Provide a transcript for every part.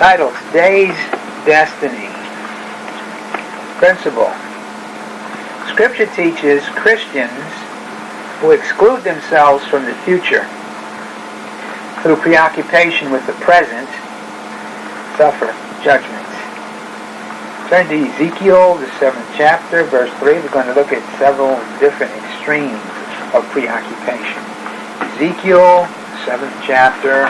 Title, Today's Destiny. Principle. Scripture teaches Christians who exclude themselves from the future through preoccupation with the present suffer judgment. Turn to Ezekiel, the seventh chapter, verse 3. We're going to look at several different extremes of preoccupation. Ezekiel, seventh chapter,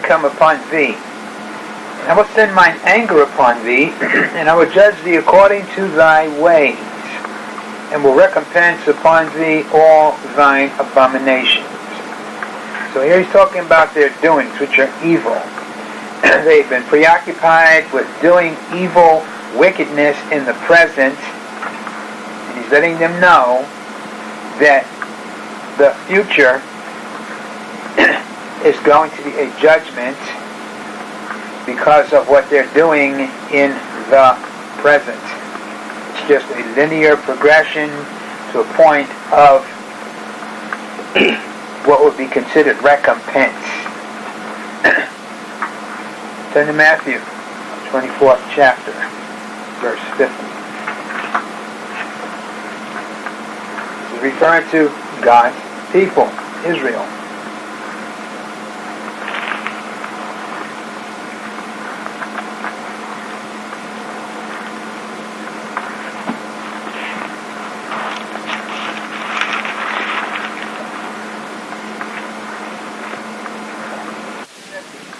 Come upon thee. And I will send mine anger upon thee, and I will judge thee according to thy ways, and will recompense upon thee all thine abominations. So here he's talking about their doings, which are evil. They've been preoccupied with doing evil wickedness in the present, and he's letting them know that the future is going to be a judgment because of what they're doing in the present. It's just a linear progression to a point of what would be considered recompense. Turn to Matthew, 24th chapter, verse 50. This is referring to God's people, Israel.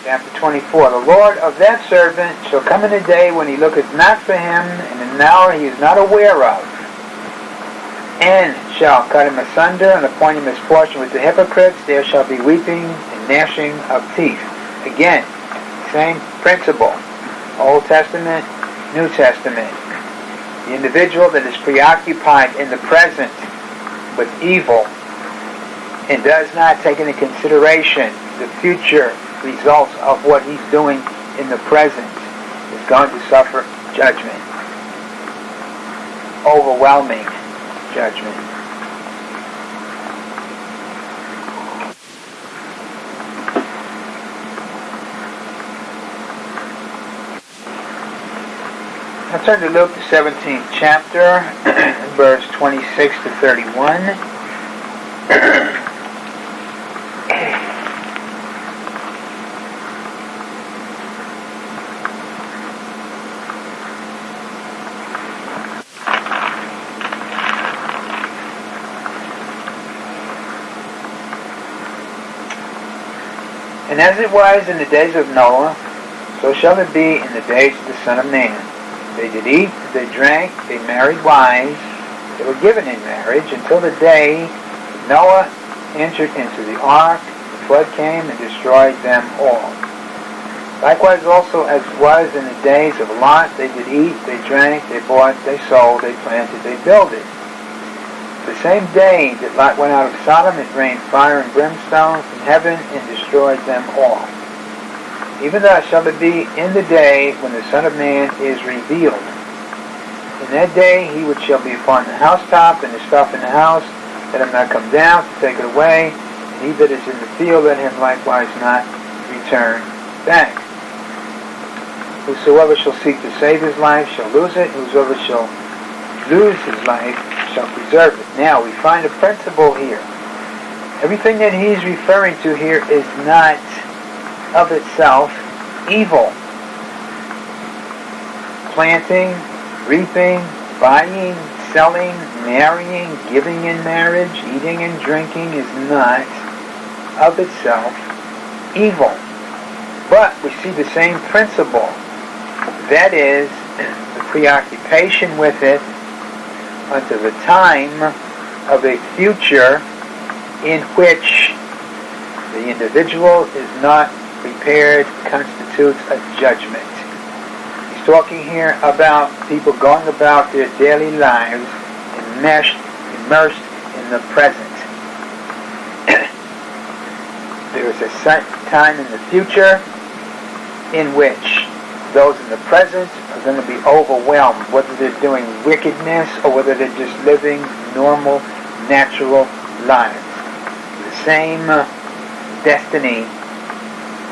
chapter 24. The Lord of that servant shall come in a day when he looketh not for him, and in an hour he is not aware of, and shall cut him asunder, and appoint him his portion with the hypocrites. There shall be weeping and gnashing of teeth. Again, same principle. Old Testament, New Testament. The individual that is preoccupied in the present with evil and does not take into consideration the future results of what he's doing in the present is going to suffer judgment. Overwhelming judgment. Now turn to Luke, the 17th chapter, verse 26 to 31. And as it was in the days of Noah, so shall it be in the days of the Son of Man. They did eat, they drank, they married wives, they were given in marriage until the day Noah entered into the ark, the flood came and destroyed them all. Likewise also as was in the days of Lot, they did eat, they drank, they bought, they sold, they planted, they builded. The same day that Lot went out of Sodom, it rained fire and brimstone from heaven and destroyed them all. Even thus shall it be in the day when the Son of Man is revealed. In that day he which shall be upon the housetop and the stuff in the house, let him not come down to take it away, and he that is in the field, let him likewise not return back. Whosoever shall seek to save his life shall lose it, and whosoever shall lose his life shall preserve it. Now, we find a principle here. Everything that he's referring to here is not of itself evil. Planting, reaping, buying, selling, marrying, giving in marriage, eating and drinking is not of itself evil. But we see the same principle. That is, the preoccupation with it unto the time of a future in which the individual is not prepared constitutes a judgment. He's talking here about people going about their daily lives enmeshed, immersed in the present. there is a time in the future in which those in the present are going to be overwhelmed, whether they're doing wickedness or whether they're just living normal, natural lives. The same uh, destiny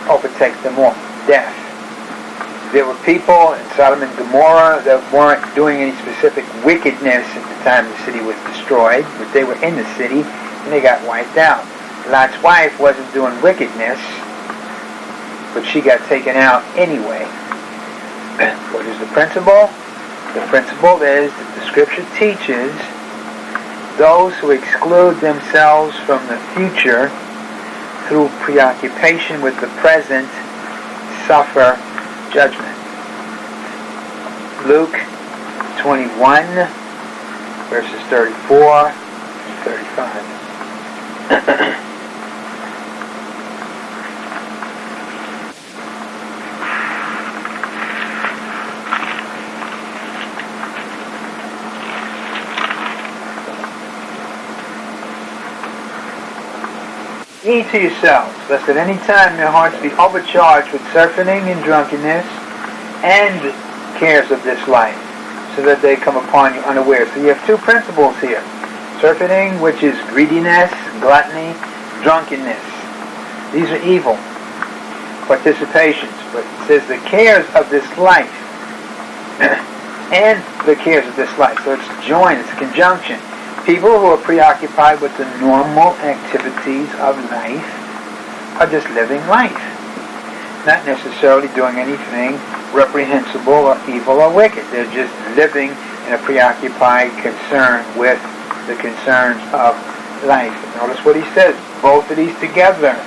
overtakes them all, death. There were people in Sodom and Gomorrah that weren't doing any specific wickedness at the time the city was destroyed, but they were in the city and they got wiped out. Lot's wife wasn't doing wickedness, but she got taken out anyway. What is the principle? The principle is that the scripture teaches those who exclude themselves from the future through preoccupation with the present suffer judgment. Luke 21, verses 34 and 35. To yourselves, lest at any time your hearts be overcharged with surfeiting and drunkenness and cares of this life, so that they come upon you unaware. So you have two principles here. Surfeiting, which is greediness, gluttony, drunkenness. These are evil participations. But it says the cares of this life and the cares of this life. So it's joined, it's a conjunction. People who are preoccupied with the normal activities of life are just living life, not necessarily doing anything reprehensible or evil or wicked. They're just living in a preoccupied concern with the concerns of life. Notice what he says, both of these together.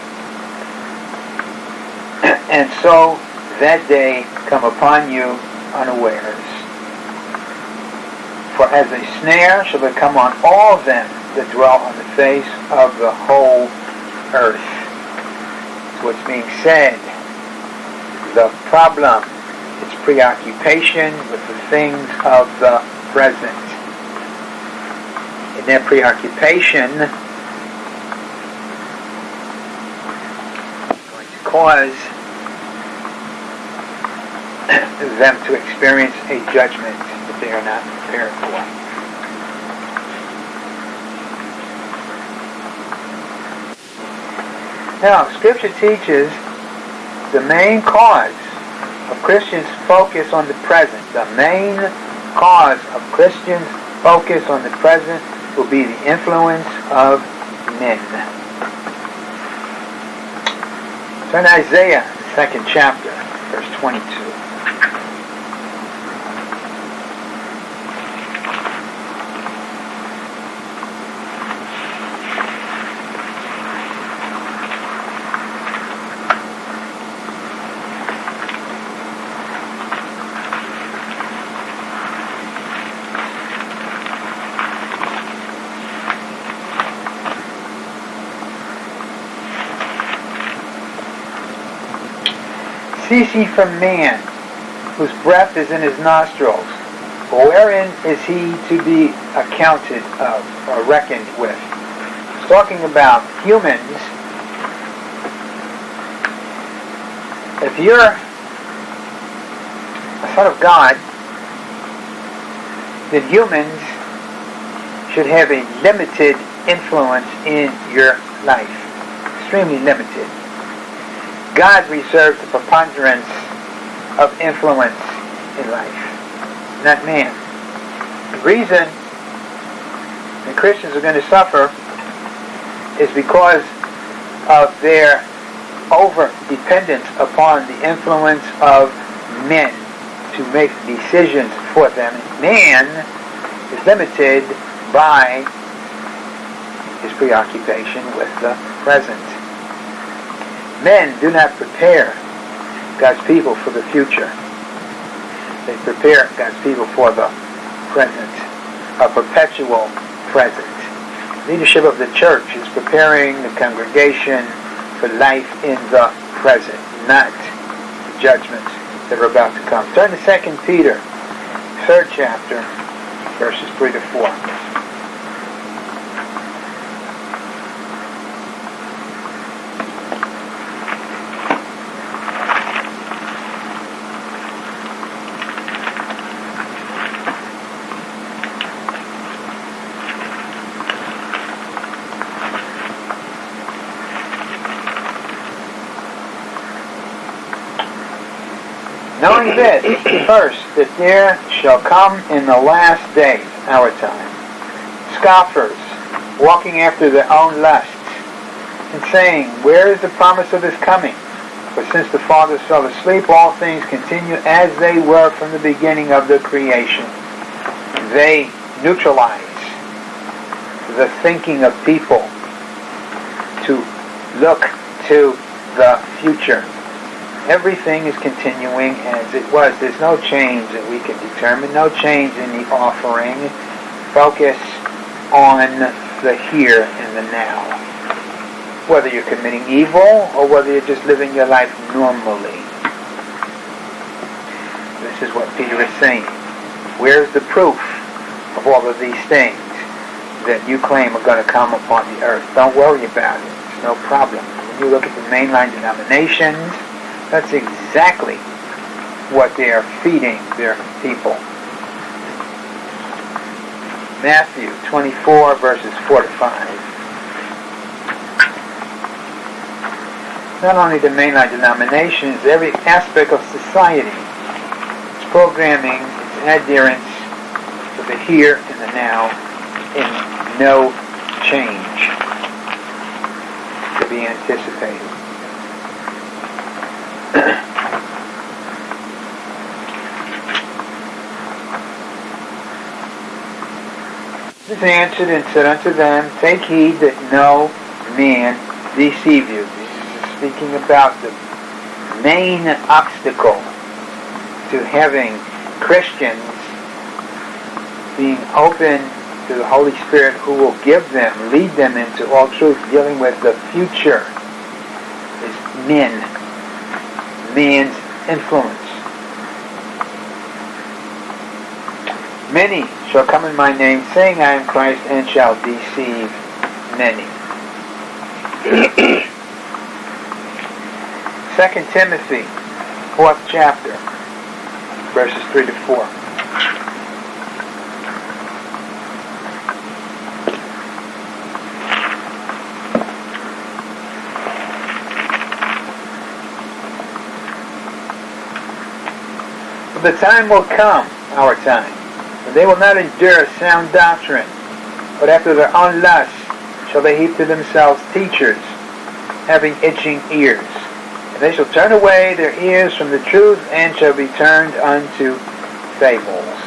and so that day come upon you unawares. For as a snare shall it come on all them that dwell on the face of the whole earth. That's what's being said. The problem is preoccupation with the things of the present. In their preoccupation, is going to cause them to experience a judgment that they are not prepared for. Now, Scripture teaches the main cause of Christians' focus on the present. The main cause of Christians' focus on the present will be the influence of men. Turn Isaiah, second chapter, verse 22. Cease from man, whose breath is in his nostrils. Wherein is he to be accounted of or reckoned with? Talking about humans. If you're a son of God, then humans should have a limited influence in your life. Extremely limited. God reserves the preponderance of influence in life, not man. The reason the Christians are going to suffer is because of their over dependence upon the influence of men to make decisions for them. Man is limited by his preoccupation with the present. Men do not prepare God's people for the future. They prepare God's people for the present, a perpetual present. Leadership of the church is preparing the congregation for life in the present, not the judgments that are about to come. Turn to 2 Peter, third chapter, verses 3 to 4. Knowing this, first, that there shall come in the last days, our time, scoffers, walking after their own lusts, and saying, Where is the promise of his coming? For since the fathers fell asleep, all things continue as they were from the beginning of the creation. They neutralize the thinking of people to look to the future. Everything is continuing as it was. There's no change that we can determine, no change in the offering. Focus on the here and the now whether you're committing evil or whether you're just living your life normally. This is what Peter is saying. Where's the proof of all of these things that you claim are going to come upon the earth? Don't worry about it. It's no problem. When you look at the mainline denominations, that's exactly what they are feeding their people. Matthew 24, verses 4 to 5. not only the mainline denominations, every aspect of society, its programming, its adherence to the here and the now, in no change to be anticipated. Jesus answered and said unto them, Take heed that no man deceive you? Jesus is speaking about the main obstacle to having Christians being open to the Holy Spirit who will give them, lead them into all truth, dealing with the future is men, man's influence. Many shall come in my name, saying I am Christ, and shall deceive many. 2 Timothy, 4th chapter, verses 3 to 4. The time will come, our time, when they will not endure sound doctrine, but after their own lusts shall they heap to themselves teachers, having itching ears And they shall turn away their ears from the truth and shall be turned unto fables.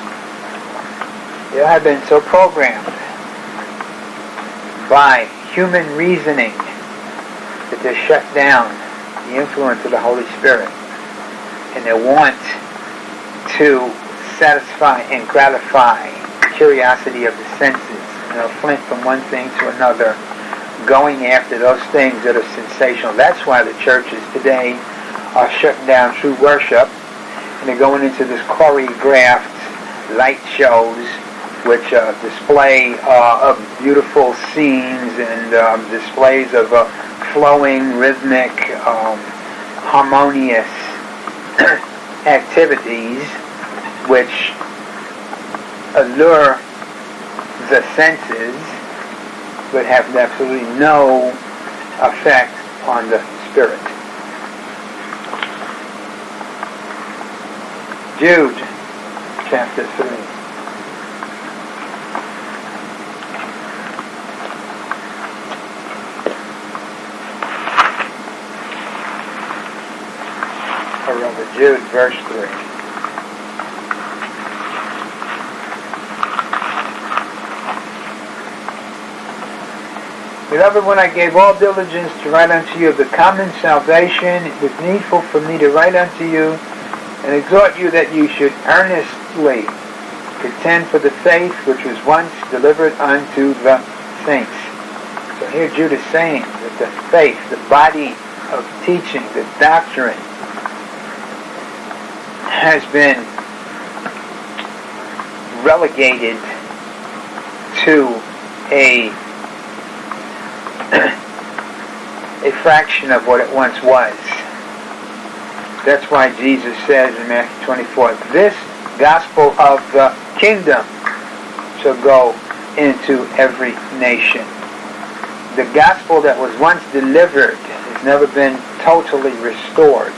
They have been so programmed by human reasoning that they shut down the influence of the Holy Spirit. And they want to satisfy and gratify curiosity of the senses. And they'll flint from one thing to another going after those things that are sensational. That's why the churches today are shutting down true worship and they're going into this choreographed light shows which uh, display uh, of beautiful scenes and um, displays of uh, flowing, rhythmic, um, harmonious activities which allure the senses but have absolutely no effect on the spirit. Jude chapter 3. Or rather, Jude, verse 3. Beloved, when I gave all diligence to write unto you of the common salvation, it was needful for me to write unto you and exhort you that you should earnestly contend for the faith which was once delivered unto the saints. So here Jude is saying that the faith, the body of teaching, the doctrine, has been relegated to a a fraction of what it once was. That's why Jesus says in Matthew 24, this gospel of the kingdom shall go into every nation. The gospel that was once delivered has never been totally restored.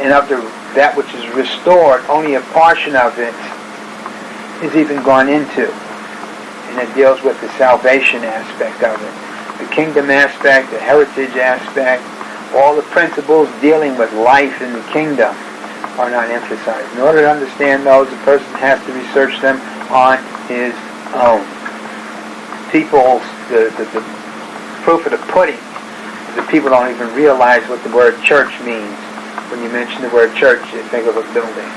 And of the that which is restored, only a portion of it is even gone into. And it deals with the salvation aspect of it. The kingdom aspect, the heritage aspect, all the principles dealing with life in the kingdom are not emphasized. In order to understand those, a person has to research them on his own. People, the, the, the proof of the pudding is that people don't even realize what the word church means. When you mention the word church, you think of a building,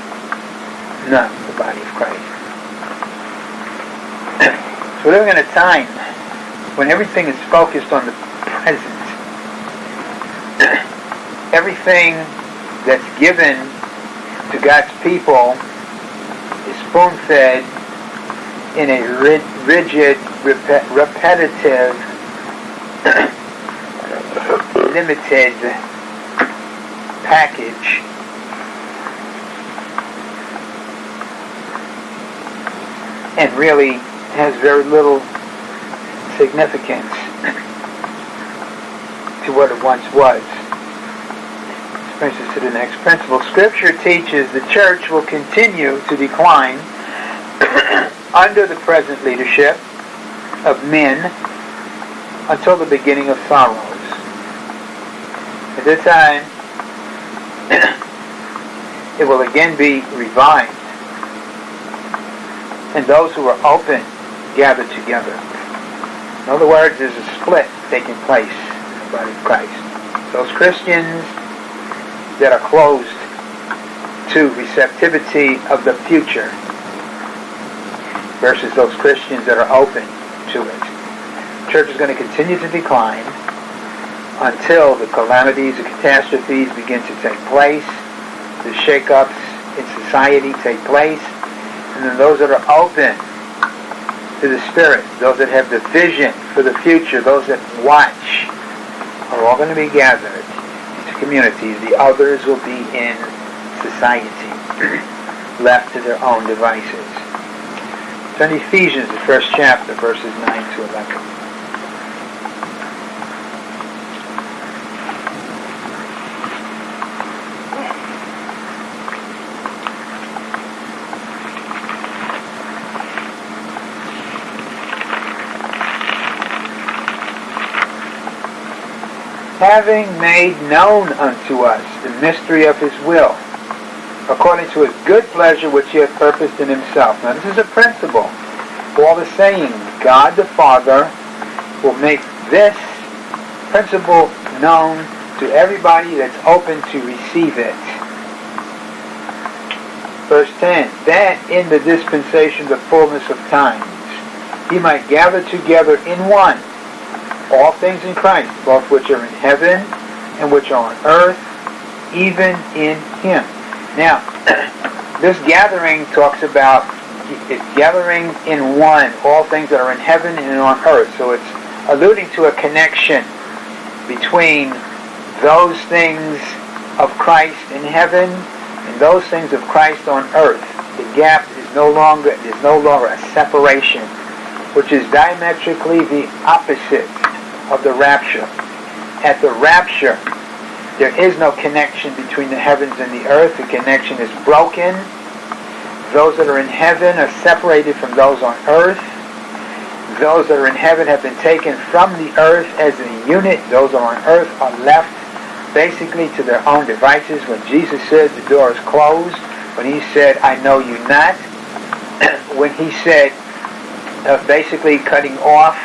not the body of Christ. so we're living in a time when everything is focused on the present. everything that's given to God's people is spoon-fed in a rigid, rep- repetitive, limited package. And really has very little significance to what it once was This brings us to the next principle. Scripture teaches the church will continue to decline under the present leadership of men until the beginning of sorrows. At this time, it will again be revived, and those who are open gather together. In other words, there's a split taking place in the body of Christ. Those Christians that are closed to receptivity of the future versus those Christians that are open to it. The church is going to continue to decline until the calamities, the catastrophes begin to take place, the shakeups in society take place, and then those that are open to the Spirit, those that have the vision for the future, those that watch, are all going to be gathered into communities. The others will be in society, left to their own devices. In Ephesians, the first chapter, verses 9 to 11. Having made known unto us the mystery of his will, according to his good pleasure which he hath purposed in himself. Now this is a principle. Paul is saying God the Father will make this principle known to everybody that's open to receive it. Verse 10, that in the dispensation, the fullness of times, he might gather together in one all things in Christ, both which are in heaven and which are on earth, even in him. Now, this gathering talks about gathering in one, all things that are in heaven and on earth. So it's alluding to a connection between those things of Christ in heaven and those things of Christ on earth. The gap is no longer is no longer a separation, which is diametrically the opposite of the rapture. At the rapture, there is no connection between the heavens and the earth. The connection is broken. Those that are in heaven are separated from those on earth. Those that are in heaven have been taken from the earth as a unit. Those on earth are left basically to their own devices. When Jesus said the door is closed, when he said, I know you not, when he said, uh, basically cutting off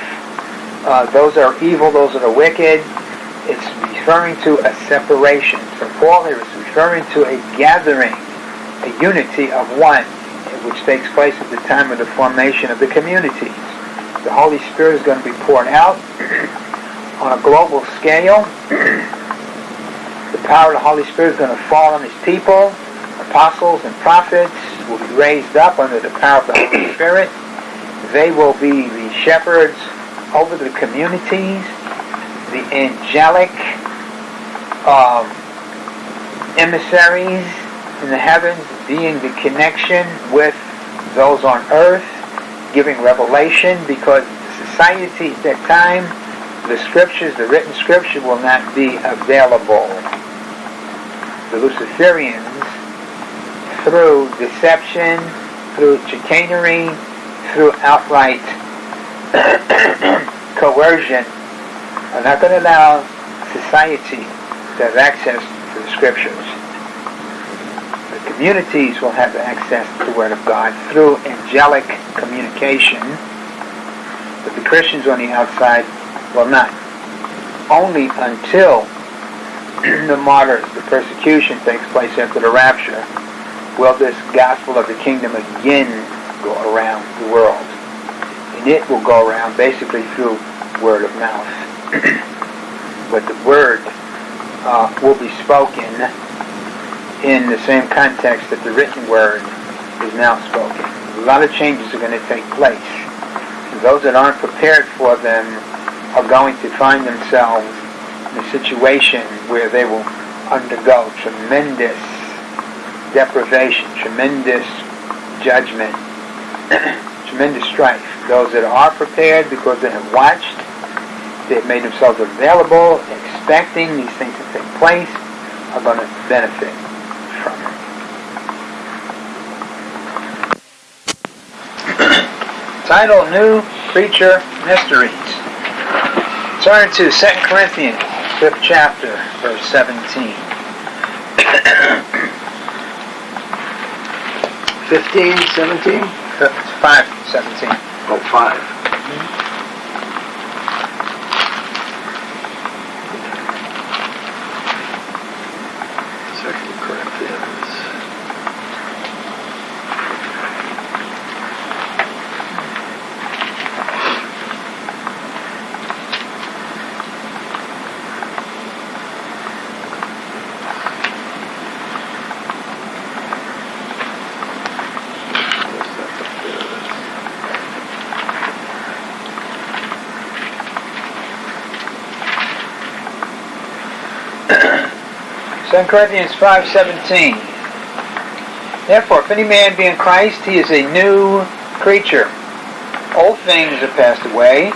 uh, those are evil, those that are wicked. It's referring to a separation. So Paul here is referring to a gathering, a unity of one, which takes place at the time of the formation of the communities. The Holy Spirit is going to be poured out on a global scale. The power of the Holy Spirit is going to fall on his people. Apostles and prophets will be raised up under the power of the Holy Spirit. They will be the shepherds over the communities, the angelic um, emissaries in the heavens being the connection with those on earth, giving revelation because society at that time, the scriptures, the written scripture will not be available. The Luciferians through deception, through chicanery, through outright coercion, are not going to allow society to have access to the scriptures. The communities will have access to the Word of God through angelic communication, but the Christians on the outside will not. Only until the martyrs, the persecution takes place after the rapture, will this gospel of the kingdom again go around the world. And it will go around basically through word of mouth. but the word uh, will be spoken in the same context that the written word is now spoken. A lot of changes are going to take place. And those that aren't prepared for them are going to find themselves in a situation where they will undergo tremendous deprivation, tremendous judgment, tremendous strife. Those that are prepared because they have watched, they've made themselves available, expecting these things to take place, are going to benefit from it. Title New Creature Mysteries. Turn to 2 Corinthians, 5th chapter, verse 17. 15, 17? 5, 17. 5. 2 Corinthians 5.17 Therefore, if any man be in Christ, he is a new creature. Old things are passed away.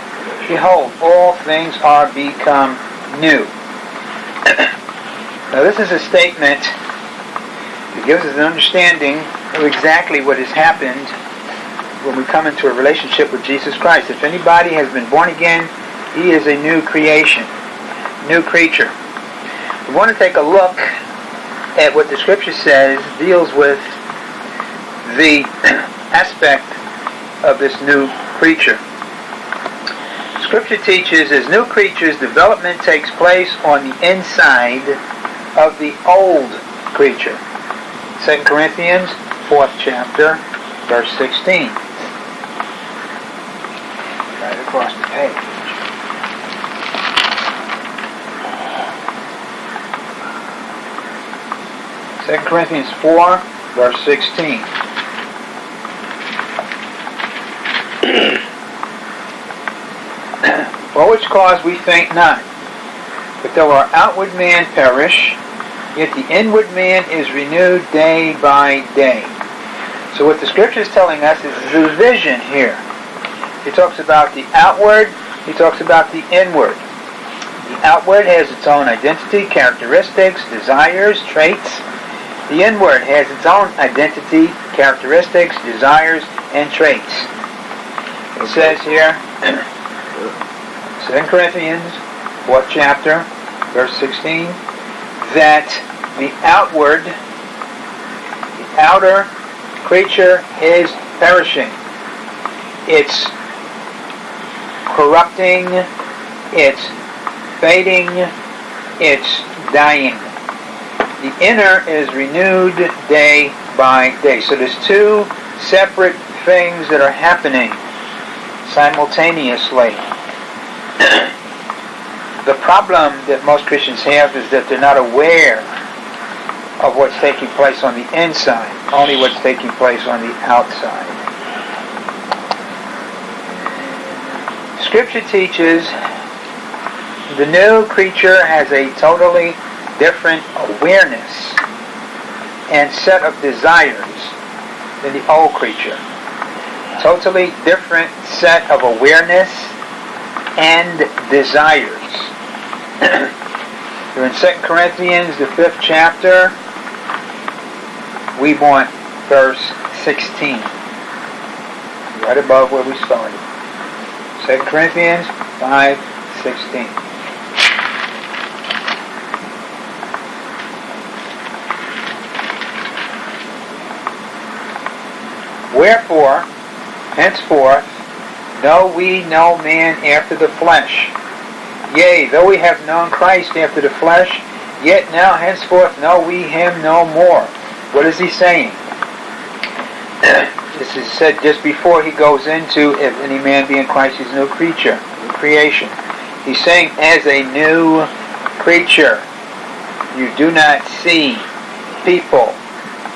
Behold, all things are become new. now this is a statement that gives us an understanding of exactly what has happened when we come into a relationship with Jesus Christ. If anybody has been born again, he is a new creation, new creature. We want to take a look at what the scripture says deals with the aspect of this new creature. Scripture teaches as new creatures, development takes place on the inside of the old creature. 2 Corinthians, 4th chapter, verse 16. Right across the page. Second Corinthians 4, verse 16. For which cause we faint not, but though our outward man perish, yet the inward man is renewed day by day. So what the scripture is telling us is the vision here. He talks about the outward, he talks about the inward. The outward has its own identity, characteristics, desires, traits. The inward has its own identity, characteristics, desires, and traits. It says here, 2 Corinthians, 4th chapter, verse 16, that the outward, the outer creature is perishing. It's corrupting, it's fading, it's dying. The inner is renewed day by day. So there's two separate things that are happening simultaneously. the problem that most Christians have is that they're not aware of what's taking place on the inside, only what's taking place on the outside. Scripture teaches the new creature has a totally different awareness and set of desires than the old creature. Totally different set of awareness and desires. We're in 2 Corinthians, the fifth chapter. We want verse 16. Right above where we started. 2 Corinthians 5, 16. Wherefore, henceforth, know we no man after the flesh. Yea, though we have known Christ after the flesh, yet now henceforth know we him no more. What is he saying? this is said just before he goes into if any man be in Christ he's a new creature, new creation. He's saying as a new creature, you do not see people,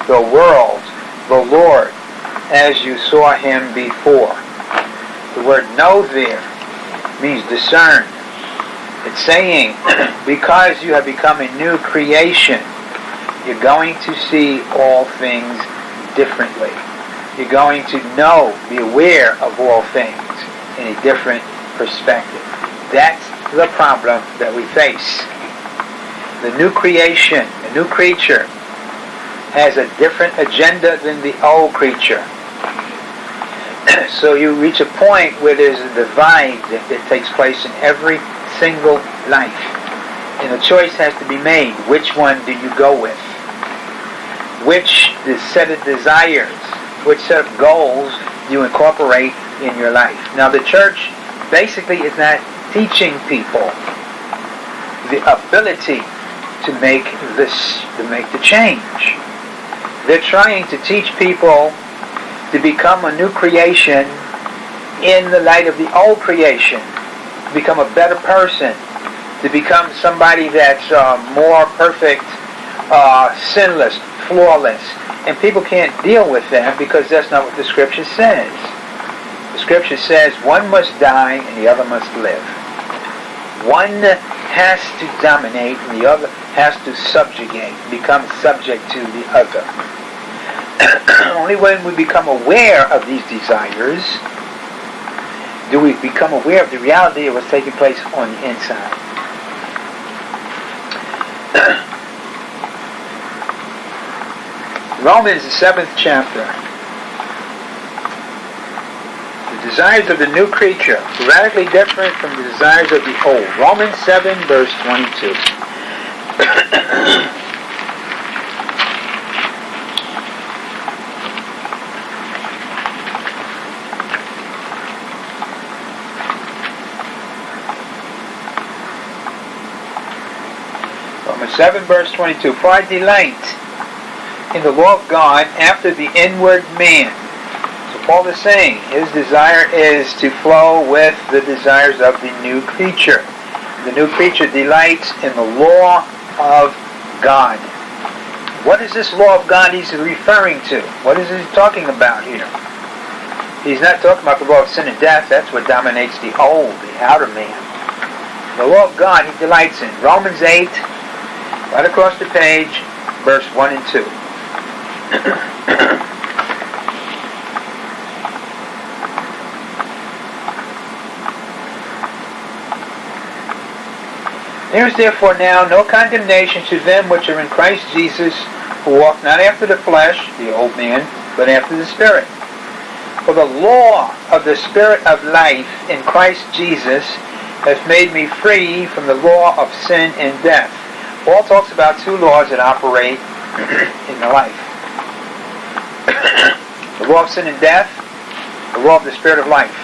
the world, the Lord, as you saw him before. The word know there means discern. It's saying because you have become a new creation, you're going to see all things differently. You're going to know, be aware of all things in a different perspective. That's the problem that we face. The new creation, the new creature, has a different agenda than the old creature. so you reach a point where there's a divide that, that takes place in every single life. And a choice has to be made. Which one do you go with? Which set of desires, which set of goals do you incorporate in your life? Now the church basically is not teaching people the ability to make this, to make the change. They're trying to teach people to become a new creation in the light of the old creation, to become a better person, to become somebody that's uh, more perfect, uh, sinless, flawless. And people can't deal with that because that's not what the scripture says. The scripture says one must die and the other must live. One has to dominate and the other has to subjugate, become subject to the other. Only when we become aware of these desires do we become aware of the reality of what's taking place on the inside. Romans, the seventh chapter. The desires of the new creature, radically different from the desires of the old. Romans 7, verse 22. Romans 7 verse 22. For I delight in the law of God after the inward man. So Paul is saying his desire is to flow with the desires of the new creature. The new creature delights in the law of God. What is this law of God he's referring to? What is he talking about here? He's not talking about the law of sin and death. That's what dominates the old, the outer man. The law of God he delights in. Romans 8, right across the page, verse 1 and 2. There is therefore now no condemnation to them which are in Christ Jesus, who walk not after the flesh, the old man, but after the Spirit. For the law of the Spirit of life in Christ Jesus has made me free from the law of sin and death. Paul talks about two laws that operate in the life. the law of sin and death, the law of the Spirit of life.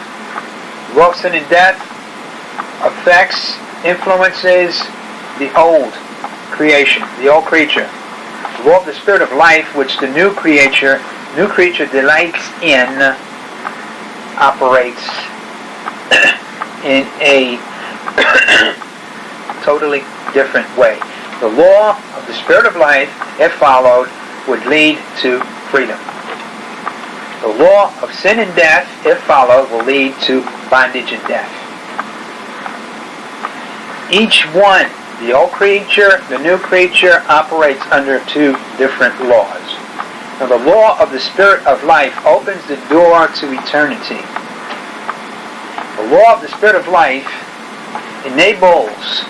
The law of sin and death affects influences the old creation, the old creature. The law of the spirit of life, which the new creature, new creature delights in, operates in a totally different way. The law of the spirit of life, if followed, would lead to freedom. The law of sin and death, if followed, will lead to bondage and death each one, the old creature, the new creature, operates under two different laws. Now, the law of the Spirit of life opens the door to eternity. The law of the Spirit of life enables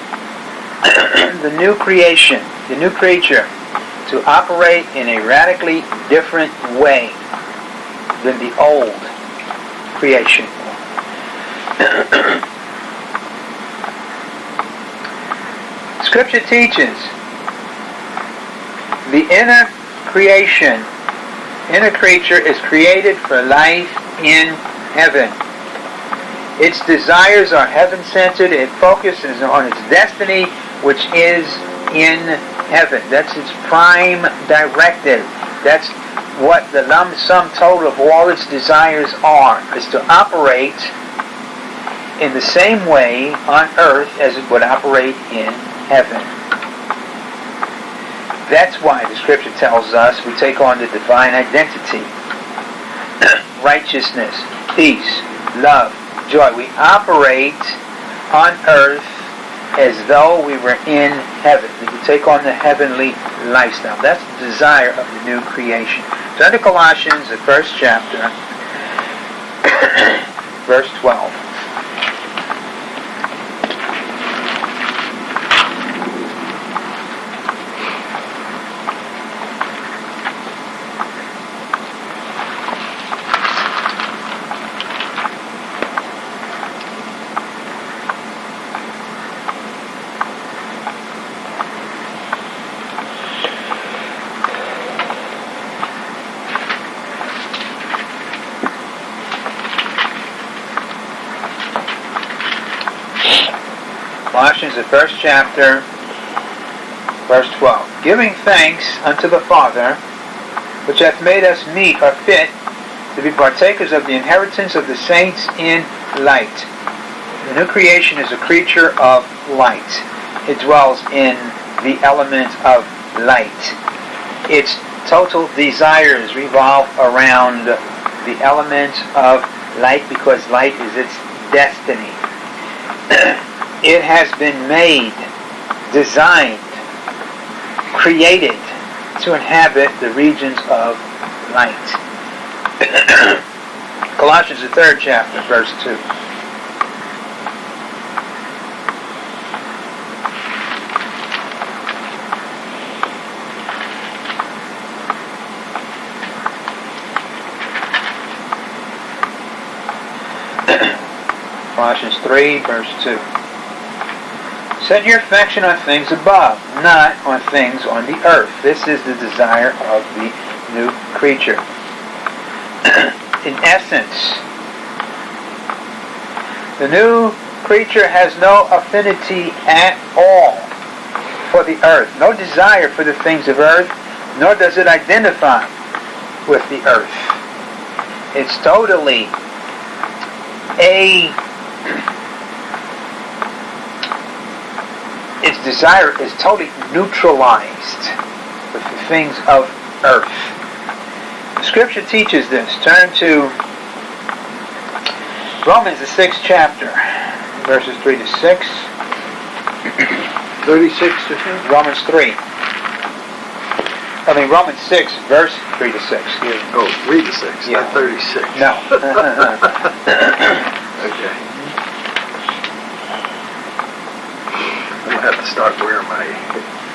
the new creation, the new creature, to operate in a radically different way than the old creation. Scripture teaches the inner creation, inner creature is created for life in heaven. Its desires are heaven-centered. It focuses on its destiny, which is in heaven. That's its prime directive. That's what the lump sum total of all its desires are, is to operate in the same way on earth as it would operate in heaven. That's why the scripture tells us we take on the divine identity. Righteousness, peace, love, joy. We operate on earth as though we were in heaven. We could take on the heavenly lifestyle. That's the desire of the new creation. Turn to Colossians, the first chapter, verse 12. Colossians, the first chapter, verse 12. Giving thanks unto the Father, which hath made us meet or fit to be partakers of the inheritance of the saints in light. The new creation is a creature of light. It dwells in the element of light. Its total desires revolve around the element of light because light is its destiny. It has been made, designed, created to inhabit the regions of light. Colossians, the third chapter, verse 2. Colossians 3, verse 2. Set your affection on things above, not on things on the earth. This is the desire of the new creature. In essence, the new creature has no affinity at all for the earth, no desire for the things of earth, nor does it identify with the earth. It's totally a its desire is totally neutralized with the things of earth. The scripture teaches this. Turn to Romans, the sixth chapter, verses 3 to 6. 36 to Romans 3. I mean, Romans 6, verse 3 to 6. Yeah. Oh, read the 6, Yeah. not 36. No. Okay. Gonna have to start wearing my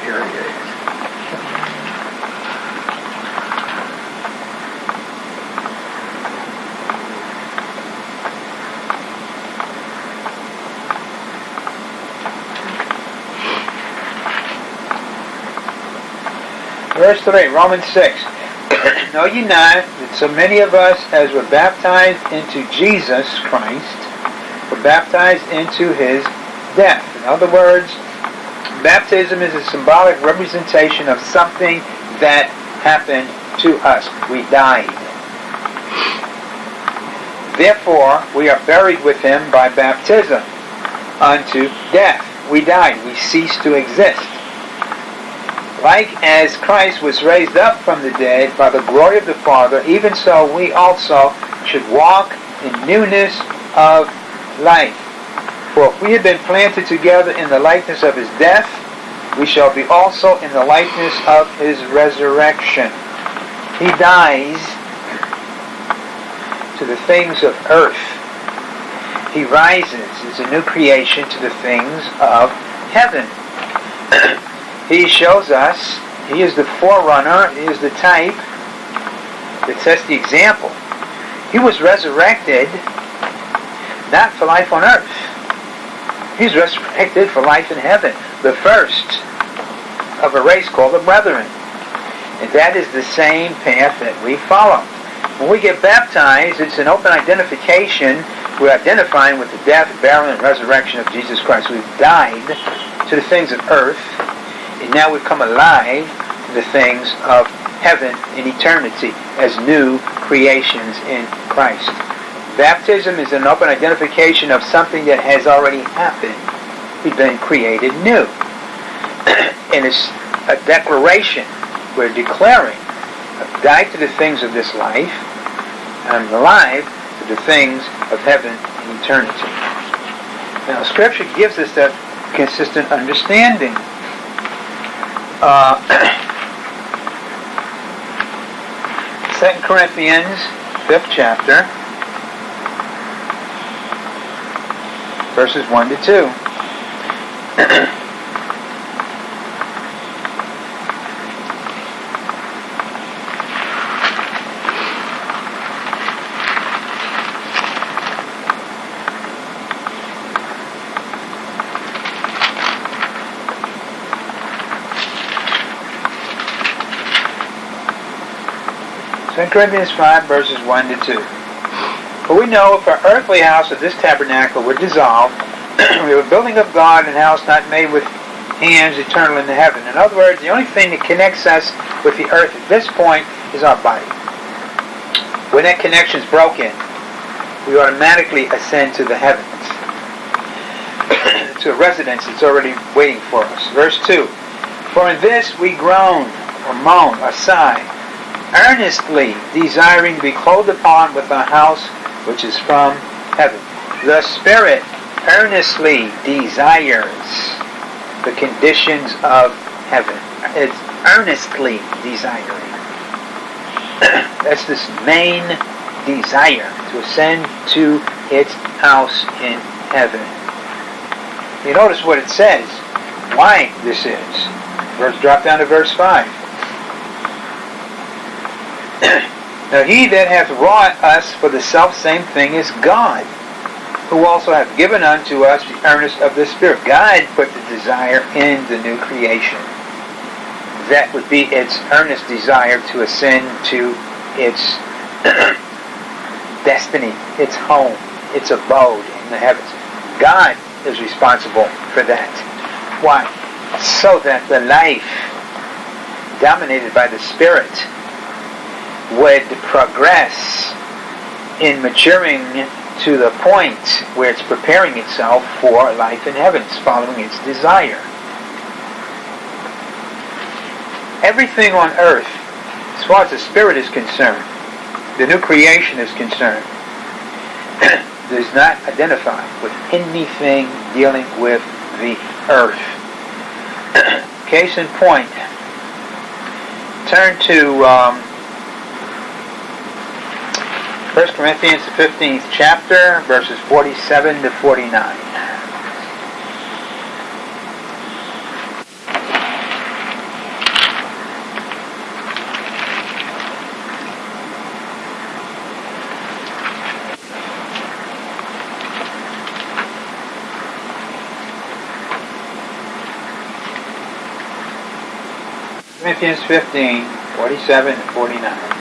hearing aids. Verse 3, Romans 6. know ye not that so many of us as were baptized into Jesus Christ were baptized into his death? In other words, baptism is a symbolic representation of something that happened to us. We died. Therefore, we are buried with him by baptism unto death. We died. We cease to exist. Like as Christ was raised up from the dead by the glory of the Father, even so we also should walk in newness of life. For if we have been planted together in the likeness of his death, we shall be also in the likeness of his resurrection. He dies to the things of earth. He rises as a new creation to the things of heaven. he shows us He is the forerunner. He is the type that sets the example. He was resurrected not for life on earth. He's resurrected for life in heaven, the first of a race called the brethren. And that is the same path that we follow. When we get baptized, it's an open identification. We're identifying with the death, burial, and resurrection of Jesus Christ. We've died to the things of earth, and now we've come alive to the things of heaven in eternity as new creations in Christ. Baptism is an open identification of something that has already happened. We've been created new. and it's a declaration. We're declaring, I've died to the things of this life, and I'm alive to the things of heaven and eternity. Now, Scripture gives us that consistent understanding. Uh, 2 Corinthians, 5th chapter, verses 1 to 2. Corinthians 5, verses 1 to 2. For we know if our earthly house of this tabernacle would dissolve, we a building of God and house not made with hands eternal in the heaven. In other words, the only thing that connects us with the earth at this point is our body. When that connection is broken, we automatically ascend to the heavens, to a residence that's already waiting for us. Verse 2. For in this we groan, or moan, or sigh, earnestly desiring to be clothed upon with a house which is from heaven. The Spirit earnestly desires the conditions of heaven. It's earnestly desiring. That's this main desire to ascend to its house in heaven. You notice what it says, why this is. Verse drop down to verse 5. now he that hath wrought us for the self same thing is God, who also hath given unto us the earnest of the Spirit. God put the desire in the new creation. That would be its earnest desire to ascend to its destiny, its home, its abode in the heavens. God is responsible for that. Why? So that the life dominated by the Spirit would progress in maturing to the point where it's preparing itself for life in heaven, following its desire. Everything on earth, as far as the spirit is concerned, the new creation is concerned, does not identify with anything dealing with the earth. Case in point, turn to um, 1 Corinthians, the 15th chapter, verses 47 to 49. Corinthians 15, 47 to 49.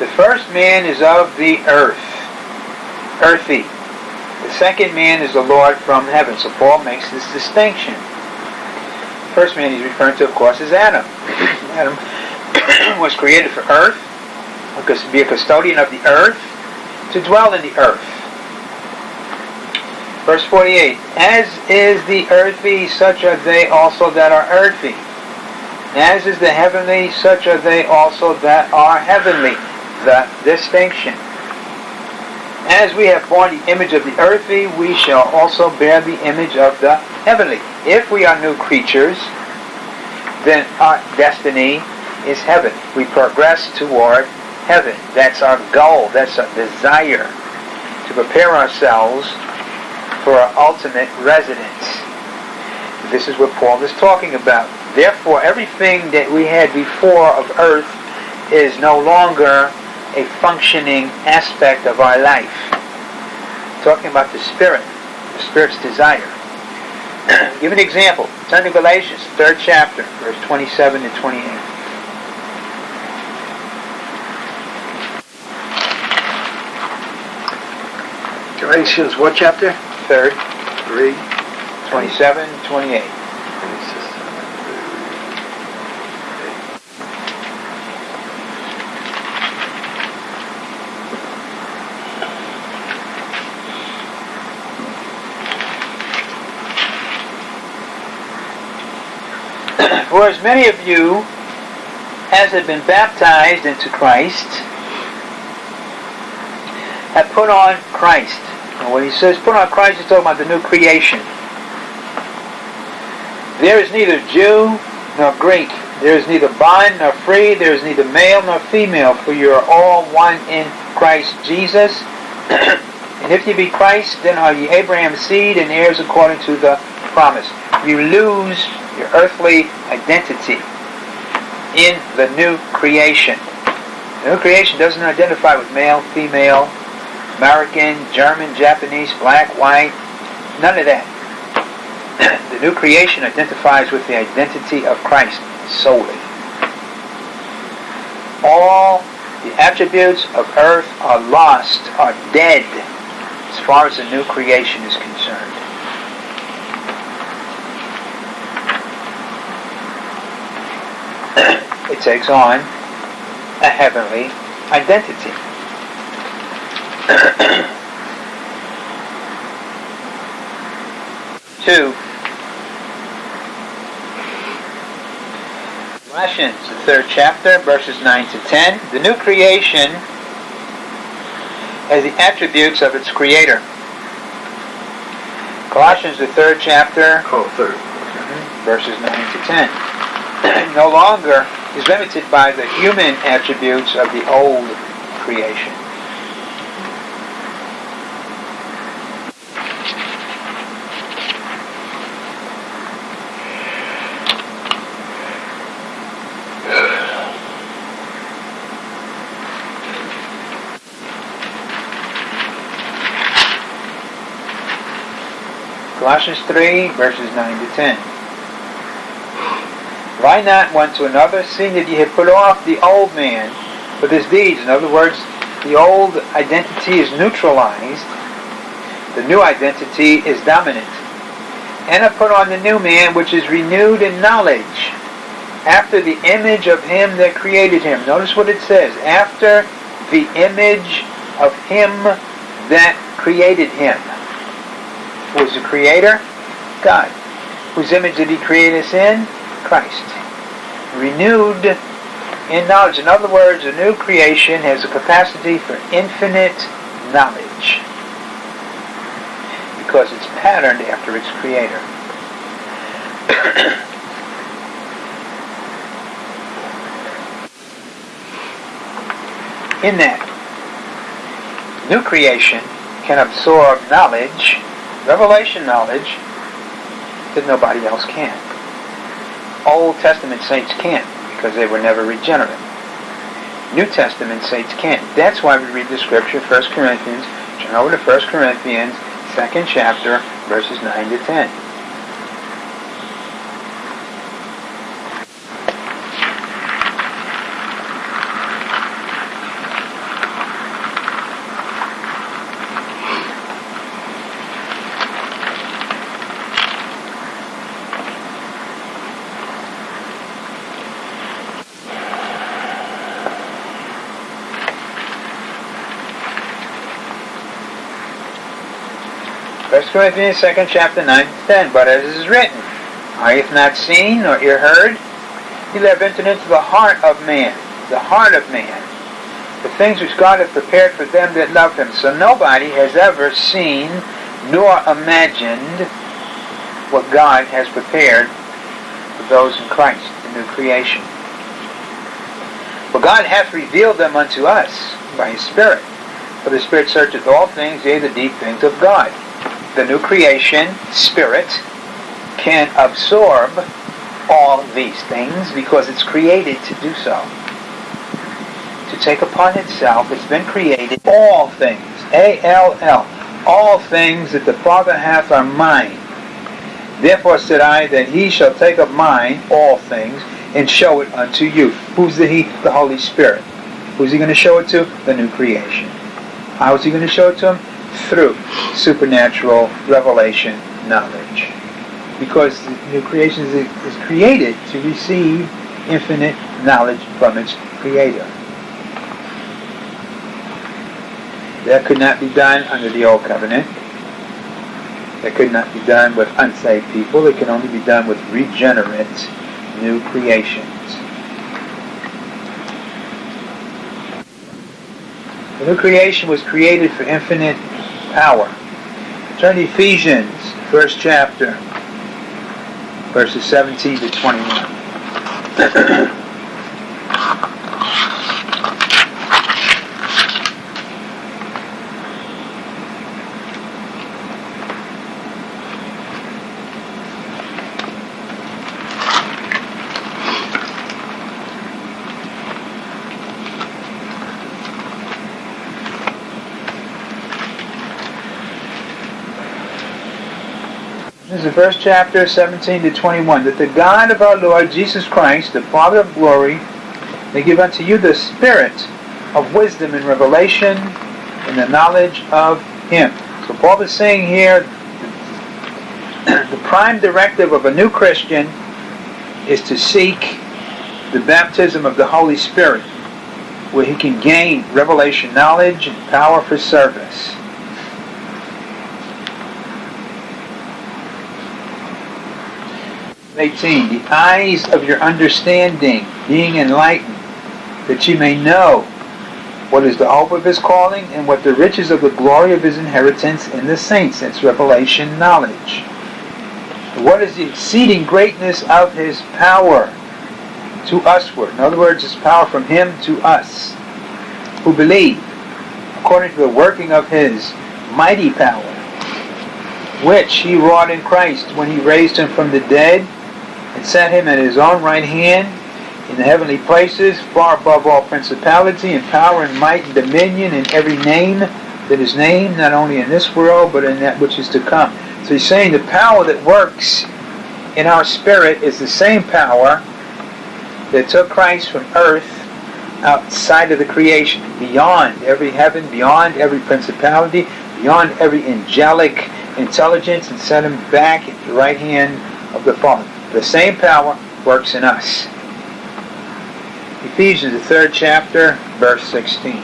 The first man is of the earth, earthy. The second man is the Lord from heaven. So Paul makes this distinction. First man he's referring to, of course, is Adam. Adam was created for earth, because to be a custodian of the earth, to dwell in the earth. Verse 48, As is the earthy, such are they also that are earthy. As is the heavenly, such are they also that are heavenly the distinction. As we have borne the image of the earthly, we shall also bear the image of the heavenly. If we are new creatures, then our destiny is heaven. We progress toward heaven. That's our goal. That's our desire to prepare ourselves for our ultimate residence. This is what Paul is talking about. Therefore, everything that we had before of earth is no longer a functioning aspect of our life. Talking about the spirit, the spirit's desire. Give an example. Turn to Galatians, third chapter, verse 27 to 28. Galatians, what chapter? Third, Three. 27, 28. For as many of you as have been baptized into Christ have put on Christ. And when he says put on Christ, he's talking about the new creation. There is neither Jew nor Greek. There is neither bond nor free. There is neither male nor female, for you are all one in Christ Jesus. and if you be Christ, then are ye Abraham's seed and heirs according to the promise. You lose your earthly identity in the new creation. The new creation doesn't identify with male, female, American, German, Japanese, black, white, none of that. the new creation identifies with the identity of Christ solely. All the attributes of earth are lost, are dead, as far as the new creation is concerned. It takes on a heavenly identity. Two. Colossians, the third chapter, verses 9 to 10. The new creation has the attributes of its creator. Colossians, the third chapter, Oh, third. Mm-hmm, verses 9 to 10. no longer is limited by the human attributes of the old creation. Colossians 3, verses 9 to 10. Lie not one to another, seeing that ye have put off the old man with his deeds. In other words, the old identity is neutralized. The new identity is dominant. And have put on the new man, which is renewed in knowledge, after the image of him that created him. Notice what it says. After the image of him that created him. Who was the creator? God. Whose image did he create us in? Christ. Renewed in knowledge. In other words, a new creation has a capacity for infinite knowledge because it's patterned after its creator. in that, new creation can absorb knowledge, revelation knowledge, that nobody else can. Old Testament saints can't because they were never regenerate. New Testament saints can't. That's why we read the scripture, 1 Corinthians, turn over to 1 Corinthians, second chapter, verses 9 to 10. Corinthians, second chapter, 9 to 10. But as it is written, Eye hath not seen, nor ear heard, neither have entered into the heart of man, the heart of man, the things which God hath prepared for them that love him. So nobody has ever seen nor imagined what God has prepared for those in Christ, the new creation. But God hath revealed them unto us by his Spirit. For the Spirit searcheth all things, yea, the deep things of God the new creation, spirit, can absorb all these things because it's created to do so. To take upon itself, it's been created all things. A-L-L. All things that the Father hath are mine. Therefore said I that he shall take up mine, all things, and show it unto you. Who's the he? The Holy Spirit. Who's he going to show it to? The new creation. How is he going to show it to him? Through supernatural revelation knowledge. Because the new creation is, created to receive infinite knowledge from its creator. That could not be done under the old covenant. That could not be done with unsaved people. It can only be done with regenerate new creations. The new creation was created for infinite power. Turn to Ephesians, first chapter, verses 17 to 21. Is the first chapter, 17 to 21. That the God of our Lord Jesus Christ, the Father of glory, may give unto you the spirit of wisdom and revelation in the knowledge of Him. So Paul is saying here, the prime directive of a new Christian is to seek the baptism of the Holy Spirit, where he can gain revelation knowledge and power for service. 18, the eyes of your understanding being enlightened, that ye may know what is the hope of his calling and what the riches of the glory of his inheritance in the saints. That's revelation knowledge. What is the exceeding greatness of his power to usward? In other words, his power from him to us who believe, according to the working of his mighty power, which he wrought in Christ when he raised him from the dead and set him at his own right hand in the heavenly places, far above all principality and power and might and dominion and every name that is named, not only in this world, but in that which is to come. So he's saying the power that works in our spirit is the same power that took Christ from earth outside of the creation, beyond every heaven, beyond every principality, beyond every angelic intelligence, and set him back at the right hand of the Father. The same power works in us. Ephesians, the third chapter, verse 16.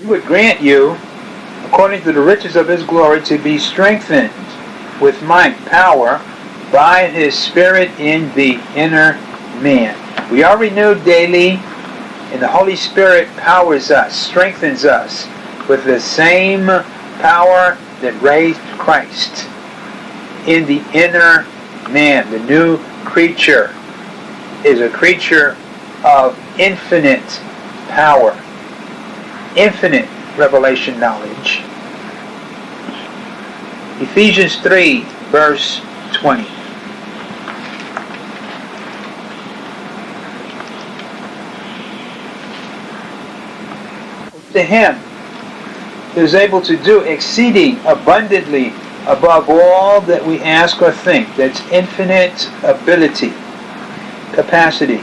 he would grant you, according to the riches of his glory, to be strengthened with might, power, by his Spirit in the inner man. We are renewed daily, and the Holy Spirit powers us, strengthens us with the same power that raised Christ in the inner man. The new creature is a creature of infinite power, infinite revelation knowledge. Ephesians 3, verse 20. To him who is able to do exceeding abundantly above all that we ask or think. That's infinite ability, capacity,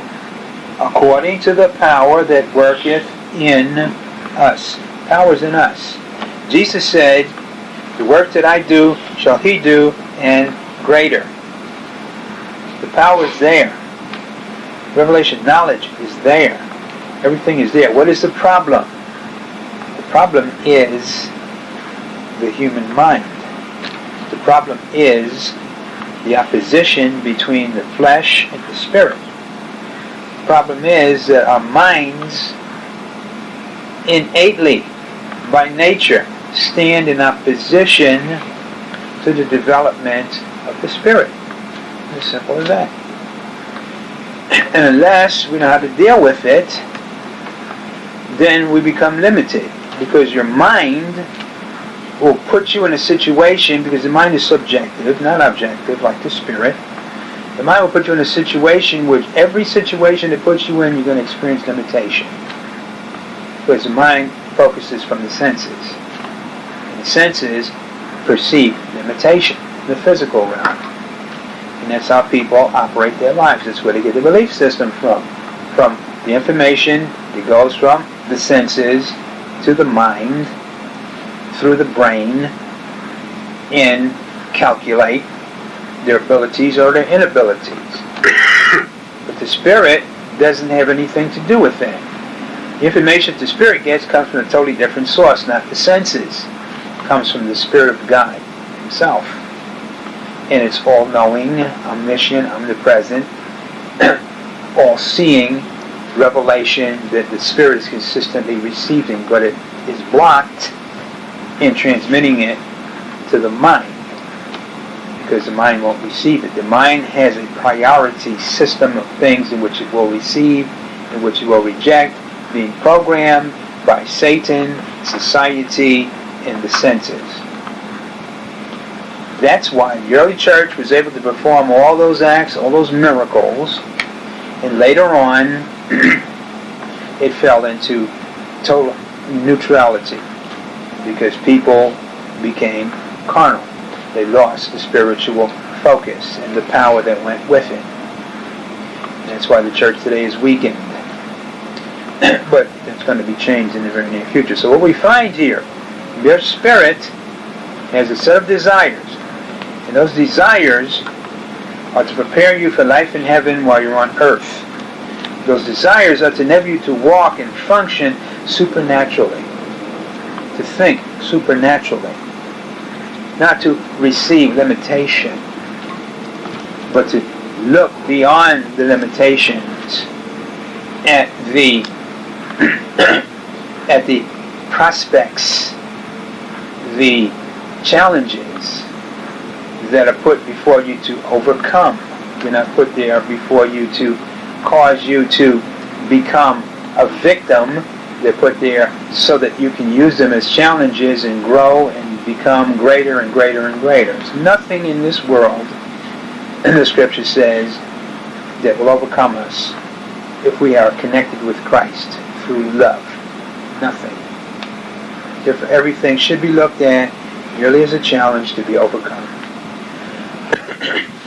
according to the power that worketh in us. Powers in us. Jesus said, The work that I do shall he do, and greater. The power is there. Revelation knowledge is there. Everything is there. What is the problem? Problem is the human mind. The problem is the opposition between the flesh and the spirit. The problem is that our minds innately, by nature, stand in opposition to the development of the spirit. As simple as that. And unless we know how to deal with it, then we become limited because your mind will put you in a situation because the mind is subjective, not objective, like the spirit. The mind will put you in a situation which every situation it puts you in, you're going to experience limitation. Because the mind focuses from the senses. And the senses perceive limitation, the physical realm. And that's how people operate their lives. That's where they get the belief system from. From the information that goes from the senses to the mind, through the brain, and calculate their abilities or their inabilities. but the spirit doesn't have anything to do with that. The information the spirit gets comes from a totally different source, not the senses. It comes from the spirit of God himself. And it's all-knowing, omniscient, omnipresent, all-seeing revelation that the spirit is consistently receiving, but it is blocked in transmitting it to the mind because the mind won't receive it. The mind has a priority system of things in which it will receive, in which it will reject, being programmed by Satan, society, and the senses. That's why the early church was able to perform all those acts, all those miracles, and later on it fell into total neutrality because people became carnal. They lost the spiritual focus and the power that went with it. That's why the church today is weakened. but it's going to be changed in the very near future. So what we find here, their spirit has a set of desires. And those desires are to prepare you for life in heaven while you're on earth. Those desires are to enable you to walk and function supernaturally to think supernaturally, not to receive limitation, but to look beyond the limitations at the at the prospects, the challenges that are put before you to overcome. They're not put there before you to cause you to become a victim they're put there so that you can use them as challenges and grow and become greater and greater and greater. There's nothing in this world, the scripture says, that will overcome us if we are connected with Christ through love. Nothing. Therefore, everything should be looked at merely as a challenge to be overcome.